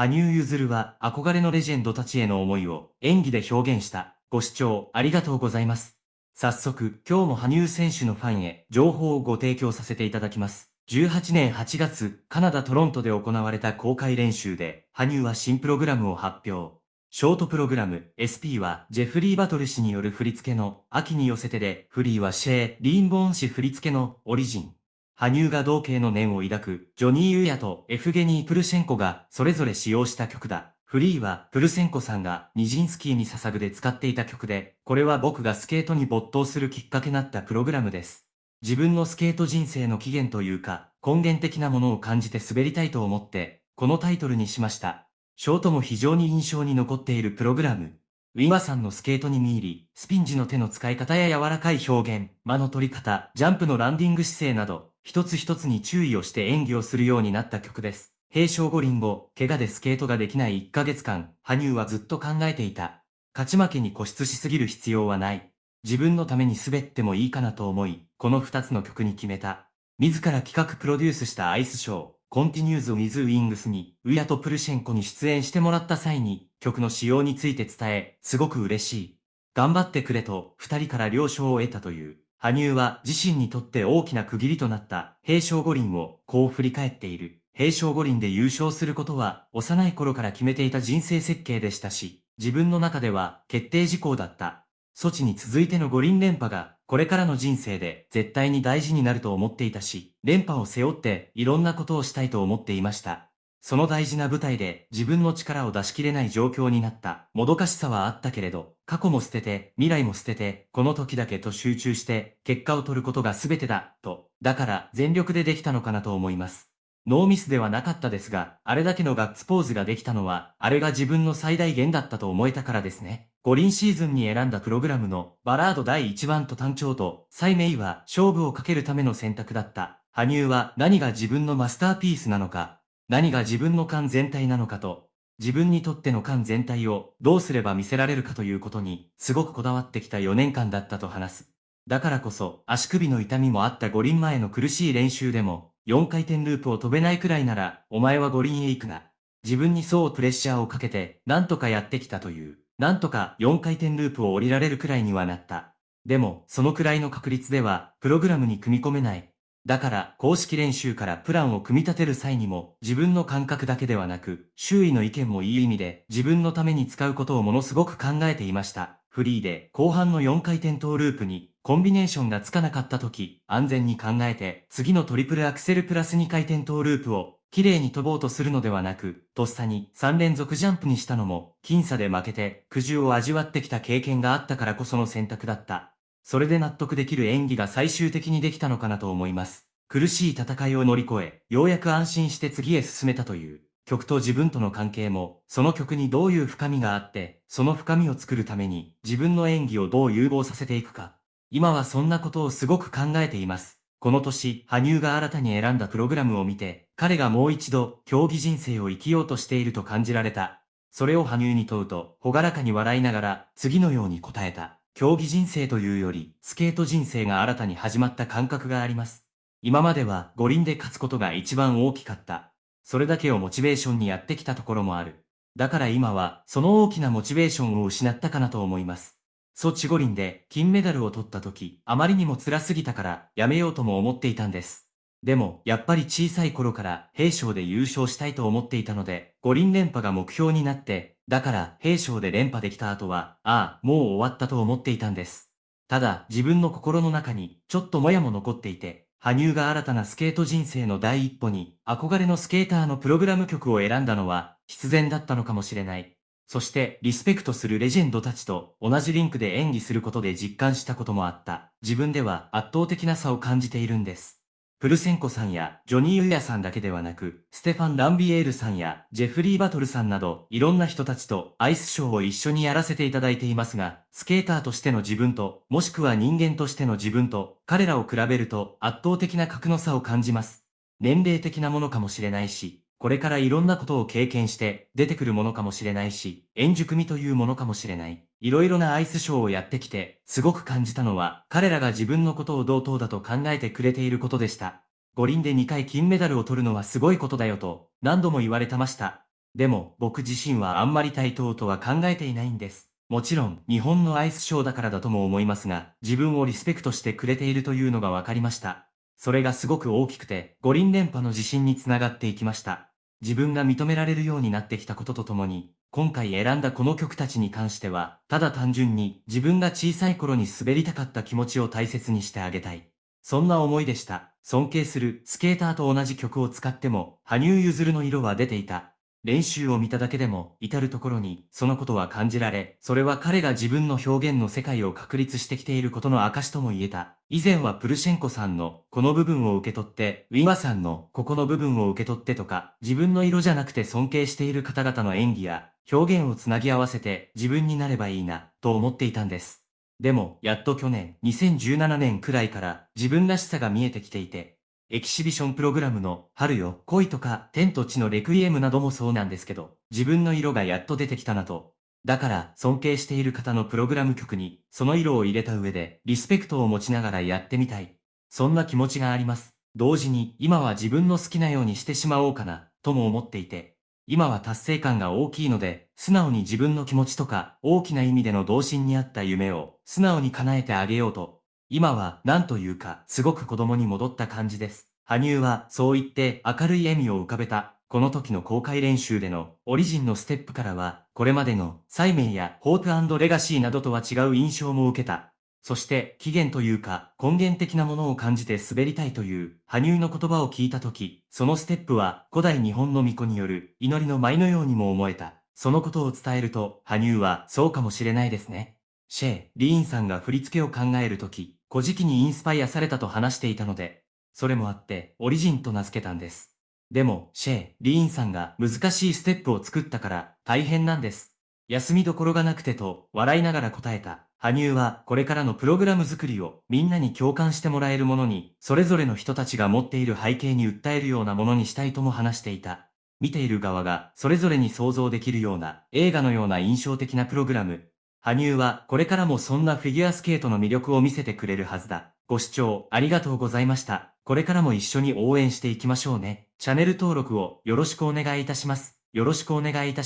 羽生結弦は憧れのレジェンドたちへの思いを演技で表現した。ご視聴ありがとうございます。早速、今日も羽生選手のファンへ情報をご提供させていただきます。18年8月、カナダ・トロントで行われた公開練習で、羽生は新プログラムを発表。ショートプログラム SP はジェフリー・バトル氏による振り付けの秋に寄せてで、フリーはシェー・リーンボーン氏振り付けのオリジン。羽生が同型の念を抱くジョニー・ユーヤとエフゲニー・プルシェンコがそれぞれ使用した曲だ。フリーはプルセンコさんがニジンスキーに捧ぐで使っていた曲で、これは僕がスケートに没頭するきっかけになったプログラムです。自分のスケート人生の起源というか、根源的なものを感じて滑りたいと思って、このタイトルにしました。ショートも非常に印象に残っているプログラム。ウィマさんのスケートに見入り、スピン時の手の使い方や柔らかい表現、間の取り方、ジャンプのランディング姿勢など、一つ一つに注意をして演技をするようになった曲です。平昌五輪後、怪我でスケートができない1ヶ月間、羽生はずっと考えていた。勝ち負けに固執しすぎる必要はない。自分のために滑ってもいいかなと思い、この2つの曲に決めた。自ら企画プロデュースしたアイスショー、 Continues with Wings に、ウィアとプルシェンコに出演してもらった際に、曲の仕様について伝え、すごく嬉しい。頑張ってくれと、二人から了承を得たという。羽生は自身にとって大きな区切りとなった平昌五輪をこう振り返っている。平昌五輪で優勝することは幼い頃から決めていた人生設計でしたし、自分の中では決定事項だった。措置に続いての五輪連覇が、これからの人生で絶対に大事になると思っていたし、連覇を背負っていろんなことをしたいと思っていました。その大事な舞台で自分の力を出し切れない状況になったもどかしさはあったけれど、過去も捨てて、未来も捨てて、この時だけと集中して、結果を取ることが全てだ、と。だから全力でできたのかなと思います。ノーミスではなかったですが、あれだけのガッツポーズができたのは、あれが自分の最大限だったと思えたからですね。五輪シーズンに選んだプログラムのバラード第1番と単調と、サイメイは勝負をかけるための選択だった。羽生は何が自分のマスターピースなのか、何が自分の感全体なのかと、自分にとっての感全体をどうすれば見せられるかということに、すごくこだわってきた4年間だったと話す。だからこそ、足首の痛みもあった五輪前の苦しい練習でも、4回転ループを飛べないくらいなら、お前は五輪へ行くな。自分にそうプレッシャーをかけて、なんとかやってきたという。なんとか4回転ループを降りられるくらいにはなった。でも、そのくらいの確率では、プログラムに組み込めない。だから、公式練習からプランを組み立てる際にも、自分の感覚だけではなく、周囲の意見もいい意味で、自分のために使うことをものすごく考えていました。フリーで、後半の4回転トーループに、コンビネーションがつかなかった時、安全に考えて、次のトリプルアクセルプラス2回転トーループを、綺麗に飛ぼうとするのではなく、とっさに3連続ジャンプにしたのも、僅差で負けて、苦渋を味わってきた経験があったからこその選択だった。それで納得できる演技が最終的にできたのかなと思います。苦しい戦いを乗り越え、ようやく安心して次へ進めたという。曲と自分との関係も、その曲にどういう深みがあって、その深みを作るために、自分の演技をどう融合させていくか。今はそんなことをすごく考えています。この年、羽生が新たに選んだプログラムを見て、彼がもう一度、競技人生を生きようとしていると感じられた。それを羽生に問うと、ほがらかに笑いながら、次のように答えた。競技人生というより、スケート人生が新たに始まった感覚があります。今までは五輪で勝つことが一番大きかった。それだけをモチベーションにやってきたところもある。だから今は、その大きなモチベーションを失ったかなと思います。ソチ五輪で金メダルを取った時、あまりにも辛すぎたからやめようとも思っていたんです。でも、やっぱり小さい頃から平昌で優勝したいと思っていたので、五輪連覇が目標になって、だから平昌で連覇できた後は、ああ、もう終わったと思っていたんです。ただ、自分の心の中にちょっともやも残っていて、羽生が新たなスケート人生の第一歩に憧れのスケーターのプログラム曲を選んだのは必然だったのかもしれない。そしてリスペクトするレジェンドたちと同じリンクで演技することで実感したこともあった。自分では圧倒的な差を感じているんです。プルセンコさんやジョニー・ウィアさんだけではなく、ステファン・ランビエールさんやジェフリー・バトルさんなど、いろんな人たちとアイスショーを一緒にやらせていただいていますが、スケーターとしての自分と、もしくは人間としての自分と、彼らを比べると圧倒的な格の差を感じます。年齢的なものかもしれないし、これからいろんなことを経験して出てくるものかもしれないし、円熟味というものかもしれない。いろいろなアイスショーをやってきて、すごく感じたのは、彼らが自分のことを同等だと考えてくれていることでした。五輪で2回金メダルを取るのはすごいことだよと、何度も言われてました。でも、僕自身はあんまり対等とは考えていないんです。もちろん、日本のアイスショーだからだとも思いますが、自分をリスペクトしてくれているというのが分かりました。それがすごく大きくて、五輪連覇の自信につながっていきました。自分が認められるようになってきたこととともに、今回選んだこの曲たちに関しては、ただ単純に自分が小さい頃に滑りたかった気持ちを大切にしてあげたい。そんな思いでした。尊敬するスケーターと同じ曲を使っても、羽生結弦の色は出ていた。練習を見ただけでも、至るところに、そのことは感じられ、それは彼が自分の表現の世界を確立してきていることの証とも言えた。以前はプルシェンコさんの、この部分を受け取って、ウィマさんの、ここの部分を受け取ってとか、自分の色じゃなくて尊敬している方々の演技や、表現をつなぎ合わせて、自分になればいいな、と思っていたんです。でも、やっと去年、2017年くらいから、自分らしさが見えてきていて、エキシビションプログラムの春よ、恋とか天と地のレクイエムなどもそうなんですけど、自分の色がやっと出てきたなと。だから尊敬している方のプログラム曲にその色を入れた上でリスペクトを持ちながらやってみたい。そんな気持ちがあります。同時に今は自分の好きなようにしてしまおうかなとも思っていて、今は達成感が大きいので、素直に自分の気持ちとか大きな意味での童心にあった夢を素直に叶えてあげようと今は何というかすごく子供に戻った感じです。羽生はそう言って明るい笑みを浮かべた。この時の公開練習でのオリジンのステップからは、これまでのサイメンやホープレガシーなどとは違う印象も受けた。そして起源というか根源的なものを感じて滑りたいという羽生の言葉を聞いた時、そのステップは古代日本の巫女による祈りの舞のようにも思えた。そのことを伝えると、羽生はそうかもしれないですね。シェー、リーンさんが振り付けを考えるとき、古事記にインスパイアされたと話していたので、それもあってオリジンと名付けたんです。でも、シェー、リーンさんが難しいステップを作ったから大変なんです。休みどころがなくてと笑いながら答えた。羽生はこれからのプログラム作りをみんなに共感してもらえるものに、それぞれの人たちが持っている背景に訴えるようなものにしたいとも話していた。見ている側がそれぞれに想像できるような映画のような印象的なプログラム、羽生はこれからもそんなフィギュアスケートの魅力を見せてくれるはずだ。ご視聴ありがとうございました。これからも一緒に応援していきましょうね。チャンネル登録をよろしくお願いいたします。よろしくお願いいたします。